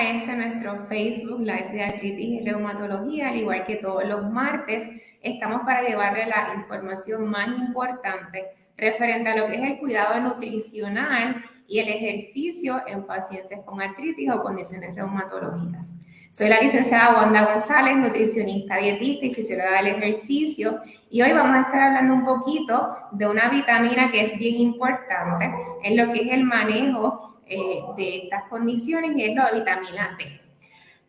este nuestro Facebook Live de Artritis y Reumatología, al igual que todos los martes, estamos para llevarle la información más importante referente a lo que es el cuidado nutricional y el ejercicio en pacientes con artritis o condiciones reumatológicas. Soy la licenciada Wanda González, nutricionista, dietista y fisióloga del ejercicio, y hoy vamos a estar hablando un poquito de una vitamina que es bien importante en lo que es el manejo eh, de estas condiciones, y es la vitamina D.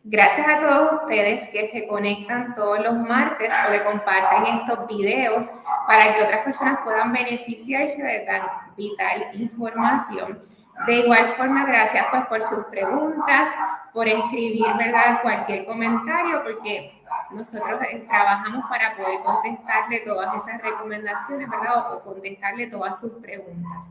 Gracias a todos ustedes que se conectan todos los martes o que comparten estos videos para que otras personas puedan beneficiarse de tan vital información. De igual forma, gracias pues por sus preguntas, por escribir, ¿verdad? Cualquier comentario, porque nosotros eh, trabajamos para poder contestarle todas esas recomendaciones, ¿verdad? O contestarle todas sus preguntas.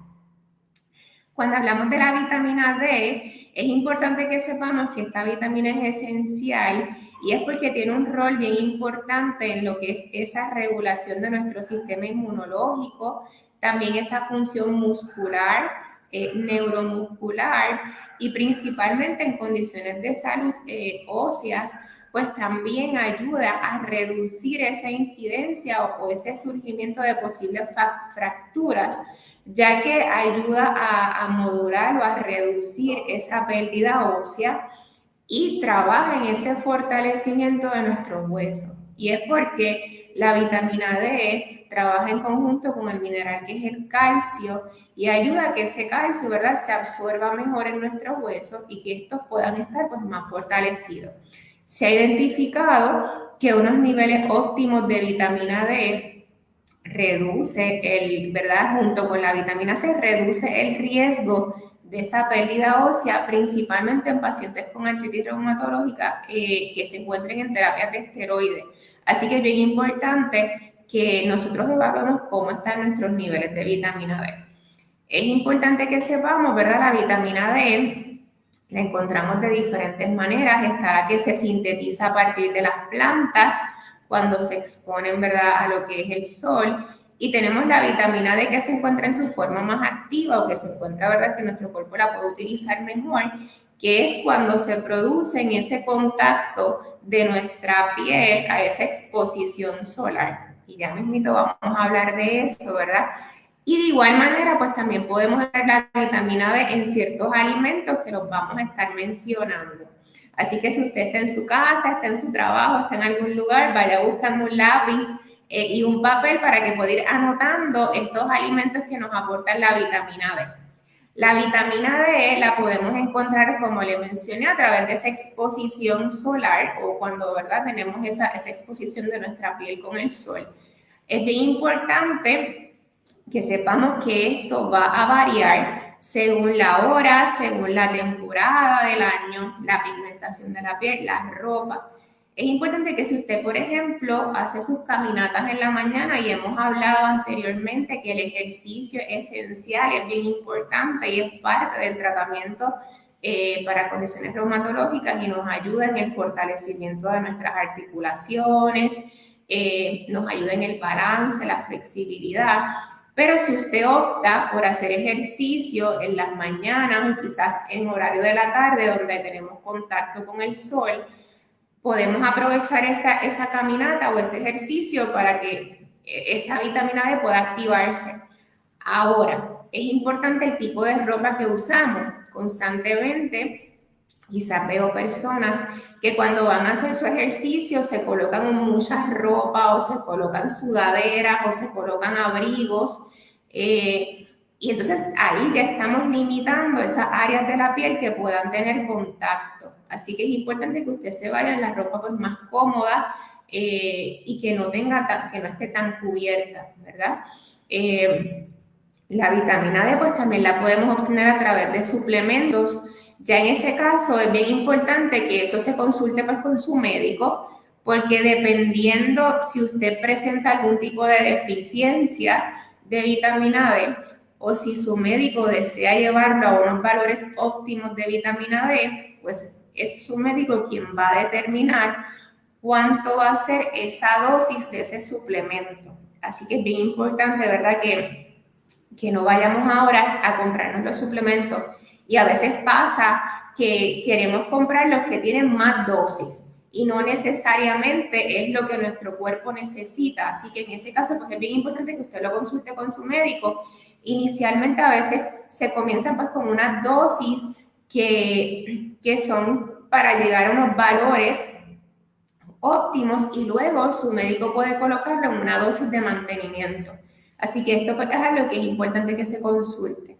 Cuando hablamos de la vitamina D, es importante que sepamos que esta vitamina es esencial y es porque tiene un rol bien importante en lo que es esa regulación de nuestro sistema inmunológico, también esa función muscular, eh, neuromuscular y principalmente en condiciones de salud eh, óseas, pues también ayuda a reducir esa incidencia o, ese surgimiento de posibles fracturas, ya que ayuda a, a modular o a reducir esa pérdida ósea y trabaja en ese fortalecimiento de nuestros huesos. Y es porque la vitamina D trabaja en conjunto con el mineral que es el calcio y ayuda a que ese calcio, ¿verdad?, se absorba mejor en nuestros huesos y que estos puedan estar pues, más fortalecidos. Se ha identificado que unos niveles óptimos de vitamina D reduce el, ¿verdad?, junto con la vitamina C, reduce el riesgo de esa pérdida ósea, principalmente en pacientes con artritis reumatológica eh, que se encuentren en terapia de esteroides. Así que es bien importante que nosotros evaluemos cómo están nuestros niveles de vitamina D. Es importante que sepamos, ¿verdad? La vitamina D la encontramos de diferentes maneras. Está la que se sintetiza a partir de las plantas cuando se exponen, ¿verdad?, a lo que es el sol. Y tenemos la vitamina D que se encuentra en su forma más activa o que se encuentra, ¿verdad?, que nuestro cuerpo la puede utilizar mejor, que es cuando se produce en ese contacto de nuestra piel a esa exposición solar. Y ya mismo vamos a hablar de eso, ¿verdad? Y de igual manera, pues también podemos ver la vitamina D en ciertos alimentos que los vamos a estar mencionando. Así que si usted está en su casa, está en su trabajo, está en algún lugar, vaya buscando un lápiz eh, y un papel para que pueda ir anotando estos alimentos que nos aportan la vitamina D. La vitamina D la podemos encontrar, como le mencioné, a través de esa exposición solar o cuando, ¿verdad?, tenemos esa, esa exposición de nuestra piel con el sol. Es bien importante que sepamos que esto va a variar según la hora, según la temporada del año, la pigmentación de la piel, la ropa. Es importante que si usted, por ejemplo, hace sus caminatas en la mañana y hemos hablado anteriormente que el ejercicio es esencial, es bien importante y es parte del tratamiento eh, para condiciones reumatológicas y nos ayuda en el fortalecimiento de nuestras articulaciones, eh, nos ayuda en el balance, la flexibilidad. Pero si usted opta por hacer ejercicio en las mañanas o quizás en horario de la tarde donde tenemos contacto con el sol, podemos aprovechar esa, esa caminata o ese ejercicio para que esa vitamina D pueda activarse. Ahora, es importante el tipo de ropa que usamos constantemente. Quizás veo personas que cuando van a hacer su ejercicio se colocan muchas ropa o se colocan sudaderas o se colocan abrigos. Eh, y entonces ahí ya estamos limitando esas áreas de la piel que puedan tener contacto. Así que es importante que usted se vaya en la ropa pues, más cómoda eh, y que no, tenga que no esté tan cubierta, ¿verdad? Eh, la vitamina D pues también la podemos obtener a través de suplementos ya en ese caso es bien importante que eso se consulte pues con su médico, porque dependiendo si usted presenta algún tipo de deficiencia de vitamina D o si su médico desea llevarlo a unos valores óptimos de vitamina D, pues es su médico quien va a determinar cuánto va a ser esa dosis de ese suplemento. Así que es bien importante, ¿verdad? Que, que no vayamos ahora a comprarnos los suplementos y a veces pasa que queremos comprar los que tienen más dosis y no necesariamente es lo que nuestro cuerpo necesita. Así que en ese caso, pues es bien importante que usted lo consulte con su médico. Inicialmente a veces se comienza pues con una dosis que, que son para llegar a unos valores óptimos y luego su médico puede colocarlo en una dosis de mantenimiento. Así que esto pues, es algo que es importante que se consulte.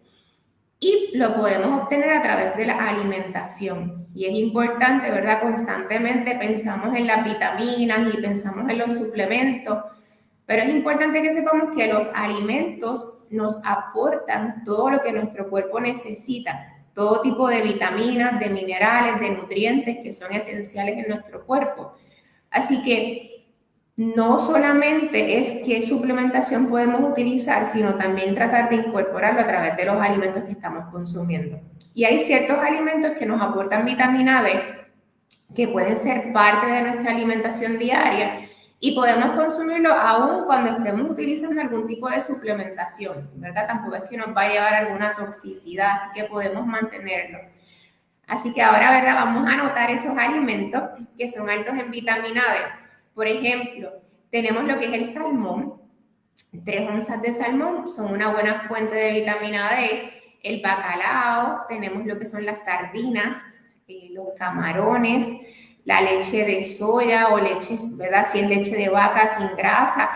Y lo podemos obtener a través de la alimentación. Y es importante, ¿verdad? Constantemente pensamos en las vitaminas y pensamos en los suplementos, pero es importante que sepamos que los alimentos nos aportan todo lo que nuestro cuerpo necesita todo tipo de vitaminas, de minerales, de nutrientes que son esenciales en nuestro cuerpo. Así que no solamente es qué suplementación podemos utilizar, sino también tratar de incorporarlo a través de los alimentos que estamos consumiendo. Y hay ciertos alimentos que nos aportan vitamina D que pueden ser parte de nuestra alimentación diaria y podemos consumirlo aún cuando estemos utilizando algún tipo de suplementación, ¿verdad? Tampoco es que nos va a llevar alguna toxicidad, así que podemos mantenerlo. Así que ahora, ¿verdad? Vamos a anotar esos alimentos que son altos en vitamina D. Por ejemplo, tenemos lo que es el salmón. Tres onzas de salmón son una buena fuente de vitamina D. El bacalao, tenemos lo que son las sardinas, eh, los camarones, la leche de soya o leche, ¿verdad? Si es leche de vaca sin grasa,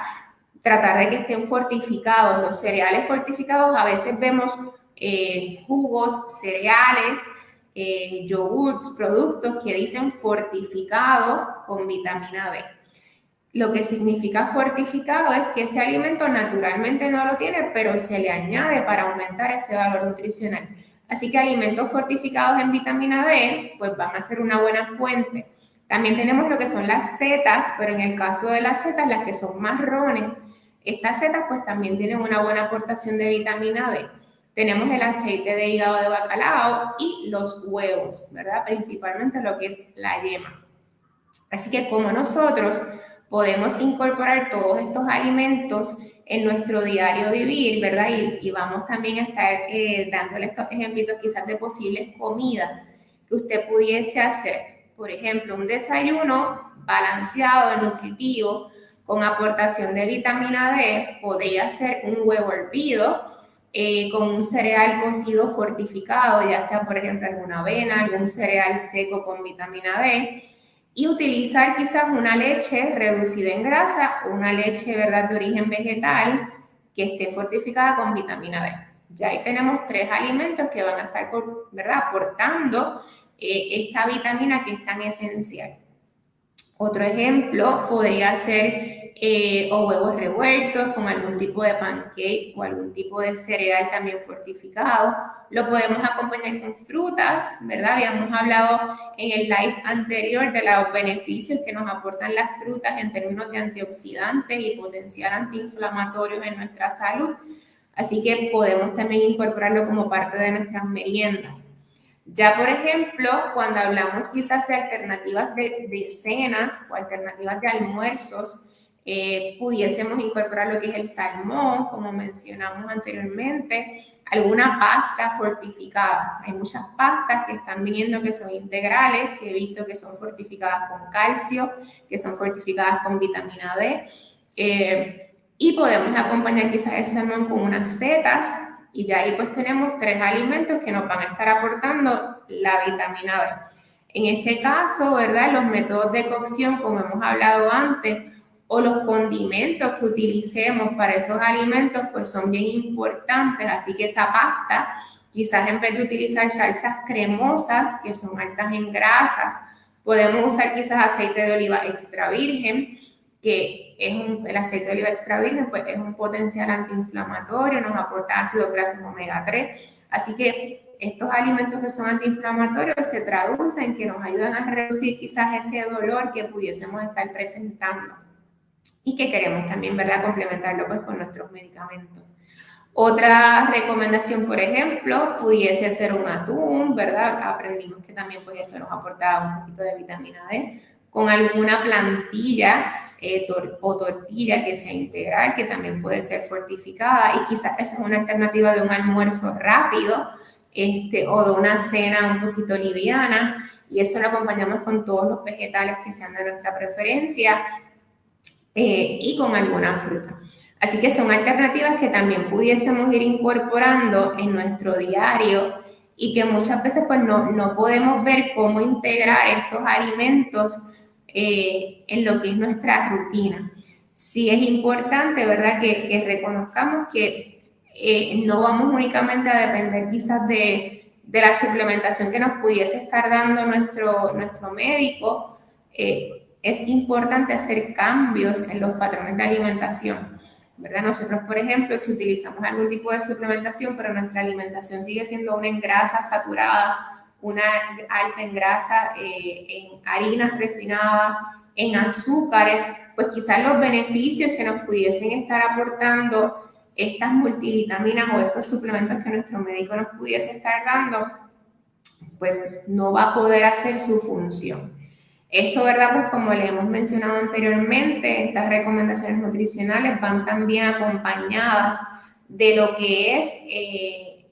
tratar de que estén fortificados. Los cereales fortificados, a veces vemos eh, jugos, cereales, eh, yogurts, productos que dicen fortificado con vitamina D. Lo que significa fortificado es que ese alimento naturalmente no lo tiene, pero se le añade para aumentar ese valor nutricional. Así que alimentos fortificados en vitamina D, pues van a ser una buena fuente. También tenemos lo que son las setas, pero en el caso de las setas, las que son marrones, estas setas pues también tienen una buena aportación de vitamina D. Tenemos el aceite de hígado de bacalao y los huevos, ¿verdad? Principalmente lo que es la yema. Así que como nosotros podemos incorporar todos estos alimentos en nuestro diario vivir, ¿verdad? Y, vamos también a estar eh, dándole estos ejemplos quizás de posibles comidas que usted pudiese hacer por ejemplo, un desayuno balanceado, nutritivo, con aportación de vitamina D, podría ser un huevo hervido eh, con un cereal cocido fortificado, ya sea, por ejemplo, alguna avena, algún cereal seco con vitamina D, y utilizar quizás una leche reducida en grasa, una leche, ¿verdad?, de origen vegetal que esté fortificada con vitamina D. Ya ahí tenemos tres alimentos que van a estar, ¿verdad?, aportando eh, esta vitamina que es tan esencial. Otro ejemplo podría ser eh, o huevos revueltos con algún tipo de pancake o algún tipo de cereal también fortificado. Lo podemos acompañar con frutas, ¿verdad? Habíamos hablado en el live anterior de los beneficios que nos aportan las frutas en términos de antioxidantes y potencial antiinflamatorios en nuestra salud. Así que podemos también incorporarlo como parte de nuestras meriendas. Ya, por ejemplo, cuando hablamos quizás de alternativas de, cenas o alternativas de almuerzos, eh, pudiésemos incorporar lo que es el salmón, como mencionamos anteriormente, alguna pasta fortificada. Hay muchas pastas que están viniendo que son integrales, que he visto que son fortificadas con calcio, que son fortificadas con vitamina D. Eh, y podemos acompañar quizás ese salmón con unas setas y ya ahí pues tenemos tres alimentos que nos van a estar aportando la vitamina D. En ese caso, ¿verdad? Los métodos de cocción, como hemos hablado antes, o los condimentos que utilicemos para esos alimentos, pues son bien importantes. Así que esa pasta, quizás en vez de utilizar salsas cremosas, que son altas en grasas, podemos usar quizás aceite de oliva extra virgen, que es un, el aceite de oliva extra virgen, pues es un potencial antiinflamatorio, nos aporta ácidos grasos omega 3. Así que estos alimentos que son antiinflamatorios se traducen en que nos ayudan a reducir quizás ese dolor que pudiésemos estar presentando y que queremos también, ¿verdad?, complementarlo pues con nuestros medicamentos. Otra recomendación, por ejemplo, pudiese ser un atún, ¿verdad? Aprendimos que también pues eso nos aportaba un poquito de vitamina D con alguna plantilla eh, o tortilla que sea integral, que también puede ser fortificada y quizás eso es una alternativa de un almuerzo rápido este, o de una cena un poquito liviana, y eso lo acompañamos con todos los vegetales que sean de nuestra preferencia eh, y con alguna fruta. Así que son alternativas que también pudiésemos ir incorporando en nuestro diario y que muchas veces pues no, no podemos ver cómo integrar estos alimentos eh, en lo que es nuestra rutina. Sí es importante, ¿verdad?, que, reconozcamos que eh, no vamos únicamente a depender quizás de, de, la suplementación que nos pudiese estar dando nuestro, nuestro médico. Eh, es importante hacer cambios en los patrones de alimentación ¿verdad? Nosotros, por ejemplo, si utilizamos algún tipo de suplementación, pero nuestra alimentación sigue siendo una en grasa saturada, una alta en grasa, eh, en harinas refinadas, en azúcares, pues quizás los beneficios que nos pudiesen estar aportando estas multivitaminas o estos suplementos que nuestro médico nos pudiese estar dando, pues no va a poder hacer su función. Esto, ¿verdad? Pues como le hemos mencionado anteriormente, estas recomendaciones nutricionales van también acompañadas de lo que es eh,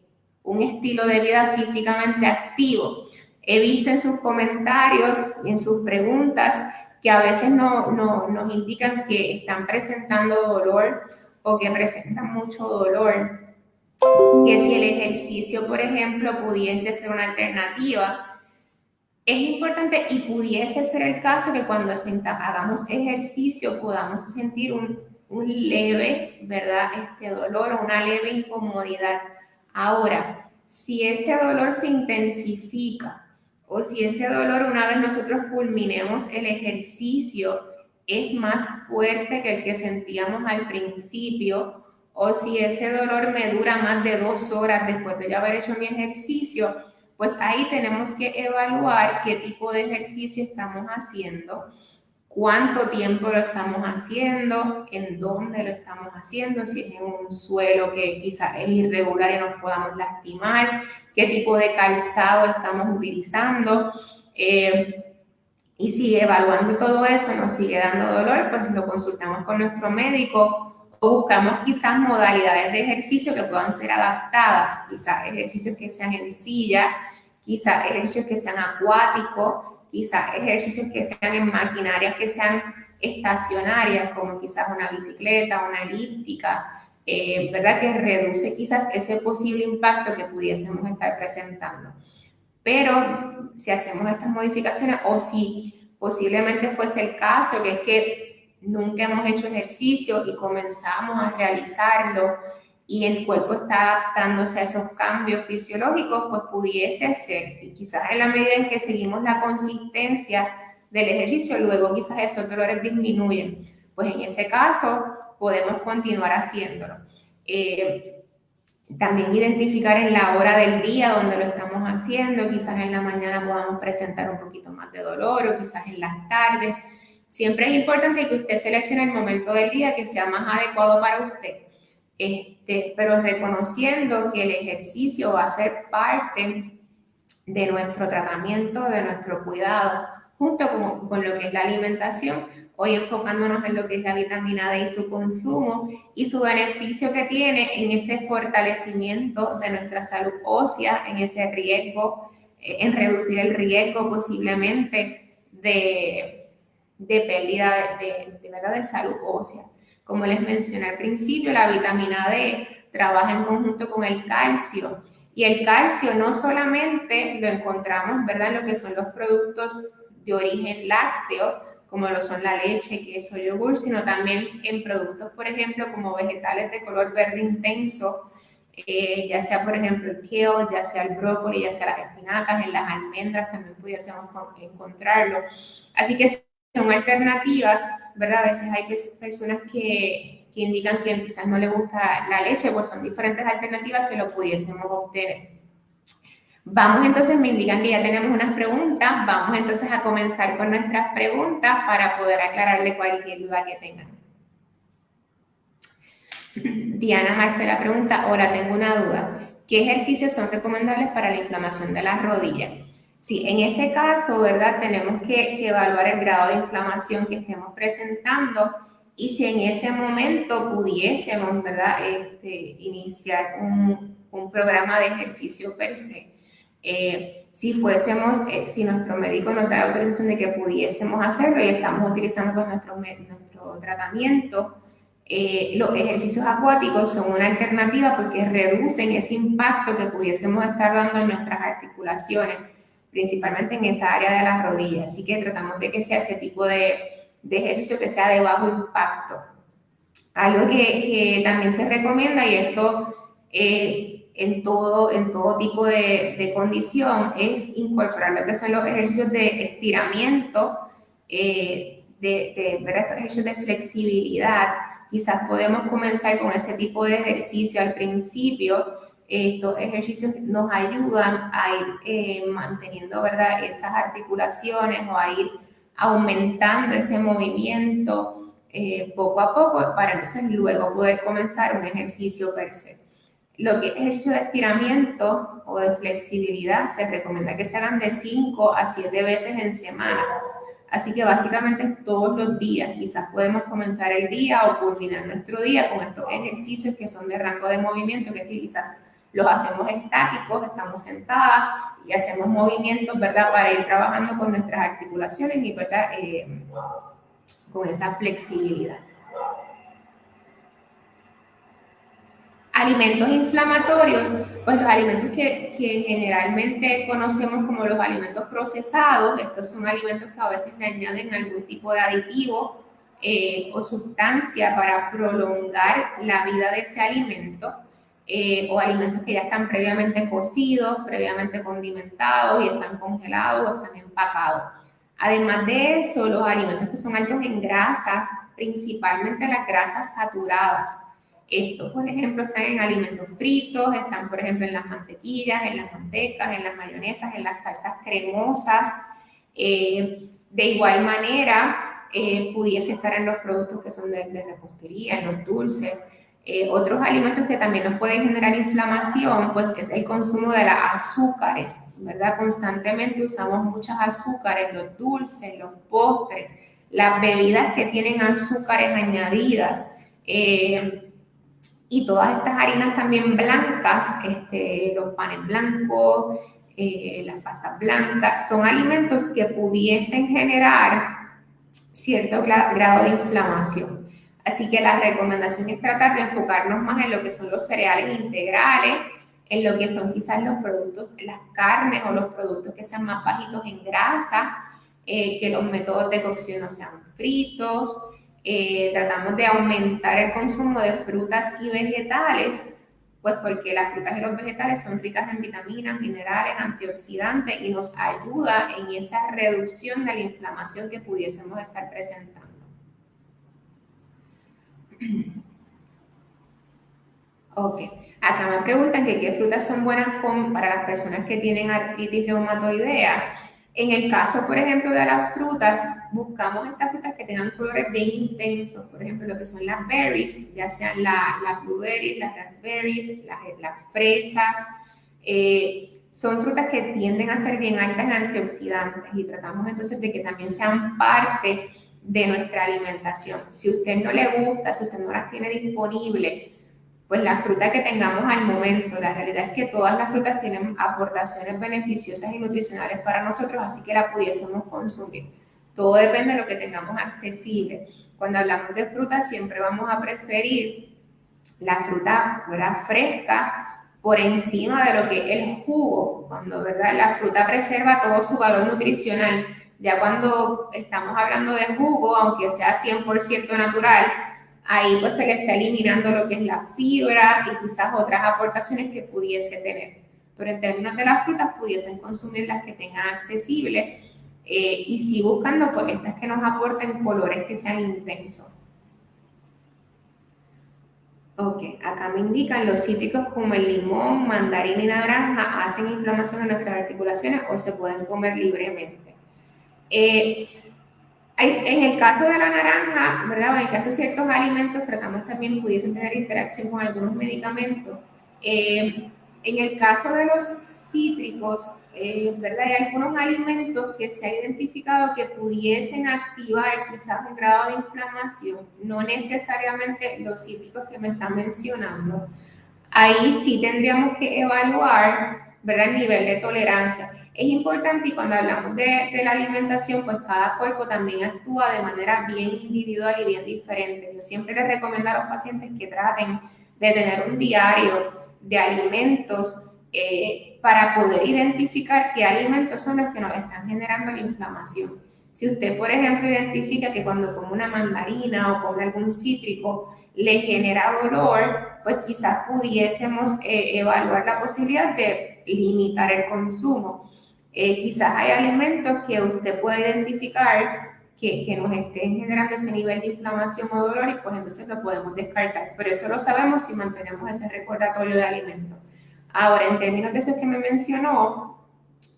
un estilo de vida físicamente activo. He visto en sus comentarios y en sus preguntas que a veces no, no, nos indican que están presentando dolor o que presentan mucho dolor. Que si el ejercicio, por ejemplo, pudiese ser una alternativa, es importante y pudiese ser el caso que cuando hagamos ejercicio podamos sentir un, leve, ¿verdad? Este dolor o una leve incomodidad. Ahora, si ese dolor se intensifica o si ese dolor una vez nosotros culminemos el ejercicio es más fuerte que el que sentíamos al principio o si ese dolor me dura más de dos horas después de ya haber hecho mi ejercicio, pues ahí tenemos que evaluar qué tipo de ejercicio estamos haciendo, cuánto tiempo lo estamos haciendo, en dónde lo estamos haciendo, si es en un suelo que quizás es irregular y nos podamos lastimar, qué tipo de calzado estamos utilizando. Eh, y si evaluando todo eso nos sigue dando dolor, pues lo consultamos con nuestro médico buscamos quizás modalidades de ejercicio que puedan ser adaptadas, quizás ejercicios que sean en silla, quizás ejercicios que sean acuáticos, quizás ejercicios que sean en maquinarias que sean estacionarias, como quizás una bicicleta, una elíptica, eh, ¿verdad? Que reduce quizás ese posible impacto que pudiésemos estar presentando. Pero si hacemos estas modificaciones o si posiblemente fuese el caso, que es que nunca hemos hecho ejercicio y comenzamos a realizarlo y el cuerpo está adaptándose a esos cambios fisiológicos, pues pudiese ser, y quizás en la medida en que seguimos la consistencia del ejercicio, luego quizás esos dolores disminuyen. Pues en ese caso podemos continuar haciéndolo. Eh, también identificar en la hora del día donde lo estamos haciendo, quizás en la mañana podamos presentar un poquito más de dolor o quizás en las tardes. Siempre es importante que usted seleccione el momento del día que sea más adecuado para usted. Este, pero reconociendo que el ejercicio va a ser parte de nuestro tratamiento, de nuestro cuidado, junto con, con, lo que es la alimentación, hoy enfocándonos en lo que es la vitamina D y su consumo y su beneficio que tiene en ese fortalecimiento de nuestra salud ósea, en ese riesgo, eh, en reducir el riesgo posiblemente de, de pérdida de, de, de, salud ósea. Como les mencioné al principio, la vitamina D trabaja en conjunto con el calcio. Y el calcio no solamente lo encontramos, ¿verdad?, en lo que son los productos de origen lácteo, como lo son la leche, queso, yogur, sino también en productos, por ejemplo, como vegetales de color verde intenso, eh, ya sea, por ejemplo, el kale, ya sea el brócoli, ya sea las espinacas, en las almendras también pudiésemos encontrarlo. Así que son alternativas, ¿verdad? A veces hay personas que, que indican que quizás no le gusta la leche, pues son diferentes alternativas que lo pudiésemos obtener. Vamos entonces, me indican que ya tenemos unas preguntas, vamos entonces a comenzar con nuestras preguntas para poder aclararle cualquier duda que tengan. Diana Marcela pregunta, hola, tengo una duda. ¿Qué ejercicios son recomendables para la inflamación de las rodillas? Sí, en ese caso, ¿verdad? Tenemos que, evaluar el grado de inflamación que estemos presentando y si en ese momento pudiésemos, ¿verdad? Este, iniciar un, un programa de ejercicio per se. Eh, si fuésemos, eh, si nuestro médico nos da la autorización de que pudiésemos hacerlo y estamos utilizando pues, nuestro, nuestro tratamiento, eh, los ejercicios acuáticos son una alternativa porque reducen ese impacto que pudiésemos estar dando en nuestras articulaciones, principalmente en esa área de las rodillas. Así que tratamos de que sea ese tipo de, de ejercicio que sea de bajo impacto. Algo que, que también se recomienda, y esto eh, en, todo, en todo tipo de, de, condición, es incorporar lo que son los ejercicios de estiramiento, eh, de, de estos ejercicios de flexibilidad. Quizás podemos comenzar con ese tipo de ejercicio al principio. Estos ejercicios nos ayudan a ir eh, manteniendo ¿verdad? esas articulaciones o a ir aumentando ese movimiento eh, poco a poco para entonces luego poder comenzar un ejercicio per se. Lo que es ejercicio de estiramiento o de flexibilidad se recomienda que se hagan de 5 a 7 veces en semana. Así que básicamente todos los días. Quizás podemos comenzar el día o culminar nuestro día con estos ejercicios que son de rango de movimiento, que quizás los hacemos estáticos, estamos sentadas y hacemos movimientos, ¿verdad? Para ir trabajando con nuestras articulaciones y, ¿verdad? Eh, con esa flexibilidad. Alimentos inflamatorios, pues los alimentos que, que, generalmente conocemos como los alimentos procesados, estos son alimentos que a veces le añaden algún tipo de aditivo eh, o sustancia para prolongar la vida de ese alimento, eh, o alimentos que ya están previamente cocidos, previamente condimentados y están congelados o están empacados. Además de eso, los alimentos que son altos en grasas, principalmente las grasas saturadas, estos, por ejemplo, están en alimentos fritos, están, por ejemplo, en las mantequillas, en las mantecas, en las mayonesas, en las salsas cremosas. Eh, de igual manera, eh, pudiese estar en los productos que son de, repostería, en los dulces. Eh, otros alimentos que también nos pueden generar inflamación, pues es el consumo de las azúcares, ¿verdad? Constantemente usamos muchas azúcares, los dulces, los postres, las bebidas que tienen azúcares añadidas. Eh, y todas estas harinas también blancas, este, los panes blancos, eh, las pastas blancas, son alimentos que pudiesen generar cierto grado de inflamación. Así que la recomendación es tratar de enfocarnos más en lo que son los cereales integrales, en lo que son quizás los productos, las carnes o los productos que sean más bajitos en grasa, eh, que los métodos de cocción no sean fritos, eh, tratamos de aumentar el consumo de frutas y vegetales, pues porque las frutas y los vegetales son ricas en vitaminas, minerales, antioxidantes y nos ayuda en esa reducción de la inflamación que pudiésemos estar presentando. Ok, acá me preguntan que qué frutas son buenas para las personas que tienen artritis reumatoidea. En el caso, por ejemplo, de las frutas, buscamos estas frutas que tengan colores bien intensos, por ejemplo, lo que son las berries, ya sean las blueberries, las raspberries, las, fresas. Eh, son frutas que tienden a ser bien altas en antioxidantes y tratamos entonces de que también sean parte de nuestra alimentación. Si usted no le gusta, si usted no las tiene disponibles, pues la fruta que tengamos al momento. La realidad es que todas las frutas tienen aportaciones beneficiosas y nutricionales para nosotros, así que la pudiésemos consumir. Todo depende de lo que tengamos accesible. Cuando hablamos de fruta, siempre vamos a preferir la fruta fresca por encima de lo que el jugo, cuando ¿verdad? la fruta preserva todo su valor nutricional. Ya cuando estamos hablando de jugo, aunque sea 100% natural, ahí pues se le está eliminando lo que es la fibra y quizás otras aportaciones que pudiese tener. Pero en términos de las frutas, pudiesen consumir las que tengan accesibles eh, y si buscando pues estas que nos aporten colores que sean intensos. Ok, acá me indican los cítricos como el limón, mandarina y naranja hacen inflamación en nuestras articulaciones o se pueden comer libremente. Eh, en el caso de la naranja, ¿verdad? En el caso de ciertos alimentos, tratamos también pudiesen tener interacción con algunos medicamentos. Eh, en el caso de los cítricos, eh, ¿verdad? Hay algunos alimentos que se ha identificado que pudiesen activar quizás un grado de inflamación, no necesariamente los cítricos que me están mencionando. ahí sí tendríamos que evaluar ¿verdad? el nivel de tolerancia. Es importante y cuando hablamos de, la alimentación, pues cada cuerpo también actúa de manera bien individual y bien diferente. Yo siempre les recomiendo a los pacientes que traten de tener un diario de alimentos eh, para poder identificar qué alimentos son los que nos están generando la inflamación. Si usted, por ejemplo, identifica que cuando come una mandarina o come algún cítrico le genera dolor, pues quizás pudiésemos eh, evaluar la posibilidad de limitar el consumo. Eh, quizás hay alimentos que usted puede identificar que, que, nos estén generando ese nivel de inflamación o dolor y pues entonces lo podemos descartar. Pero eso lo sabemos si mantenemos ese recordatorio de alimentos. Ahora, en términos de eso que me mencionó,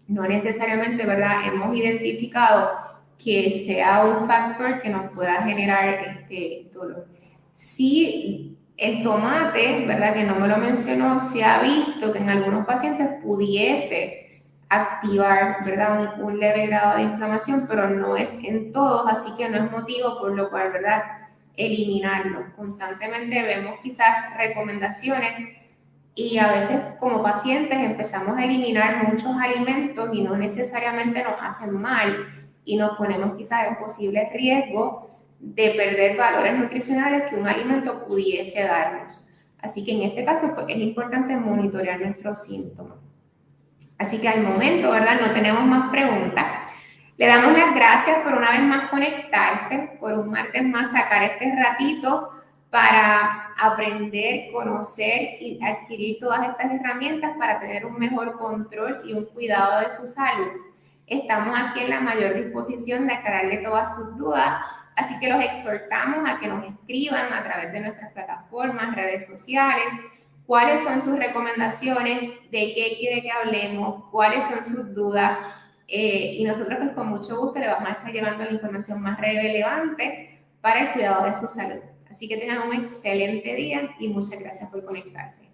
no necesariamente, ¿verdad? Hemos identificado que sea un factor que nos pueda generar este dolor. Si el tomate, ¿verdad? Que no me lo mencionó, se ha visto que en algunos pacientes pudiese activar, ¿verdad? Un, leve grado de inflamación, pero no es en todos, así que no es motivo por lo cual, ¿verdad? Eliminarlo. Constantemente vemos quizás recomendaciones y a veces como pacientes empezamos a eliminar muchos alimentos y no necesariamente nos hacen mal y nos ponemos quizás en posible riesgo de perder valores nutricionales que un alimento pudiese darnos. Así que en ese caso pues, es importante monitorear nuestros síntomas. Así que al momento, ¿verdad? No tenemos más preguntas. Le damos las gracias por una vez más conectarse, por un martes más sacar este ratito para aprender, conocer y adquirir todas estas herramientas para tener un mejor control y un cuidado de su salud. Estamos aquí en la mayor disposición de aclararle todas sus dudas, así que los exhortamos a que nos escriban a través de nuestras plataformas, redes sociales, cuáles son sus recomendaciones, de qué quiere que hablemos, cuáles son sus dudas. Eh, y nosotros pues con mucho gusto le vamos a estar llevando la información más relevante para el cuidado de su salud. Así que tengan un excelente día y muchas gracias por conectarse.